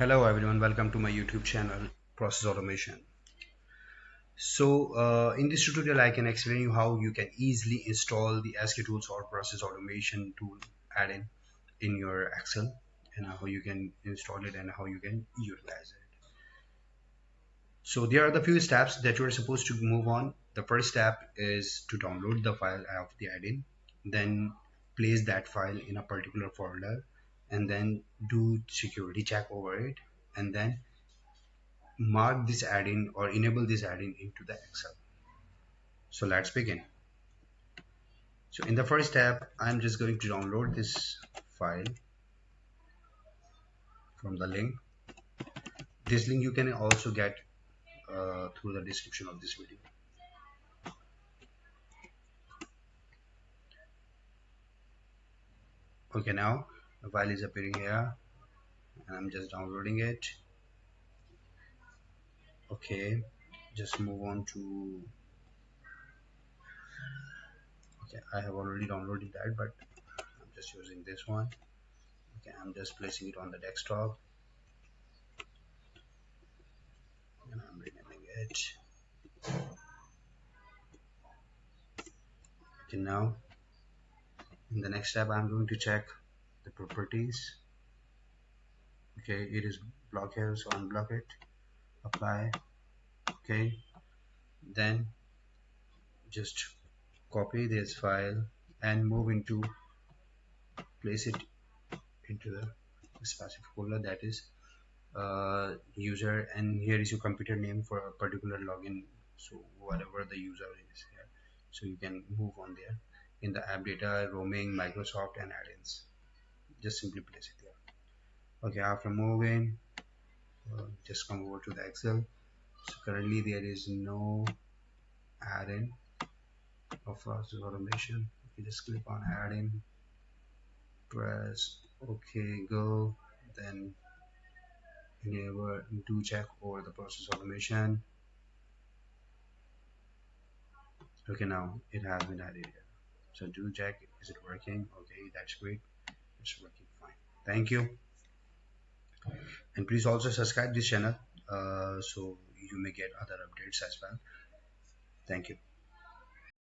Hello everyone, welcome to my YouTube channel Process Automation. So uh, in this tutorial I can explain you how you can easily install the SQTools or Process Automation tool add-in in your Excel and how you can install it and how you can utilize it. So there are the few steps that you are supposed to move on. The first step is to download the file of the add-in, then place that file in a particular folder and then do security check over it and then mark this add-in or enable this add-in into the Excel. So let's begin. So in the first step, I'm just going to download this file from the link. This link you can also get uh, through the description of this video. Okay, now file is appearing here and I'm just downloading it. Okay just move on to okay I have already downloaded that but I'm just using this one. Okay I'm just placing it on the desktop. And I'm renaming it. Okay now in the next step I'm going to check the properties. Okay it is block here so unblock it. Apply. Okay. Then just copy this file and move into place it into the specific folder that is uh, user and here is your computer name for a particular login. So whatever the user is here. So you can move on there in the app data roaming microsoft and add-ins just simply place it there okay after moving uh, just come over to the excel. So currently there is no add-in of process automation. You just click on add-in press ok go then enable do check over the process automation. Okay now it has been added here. So do check is it working? Okay that's great it's working fine. Thank you. And please also subscribe this channel uh, so you may get other updates as well. Thank you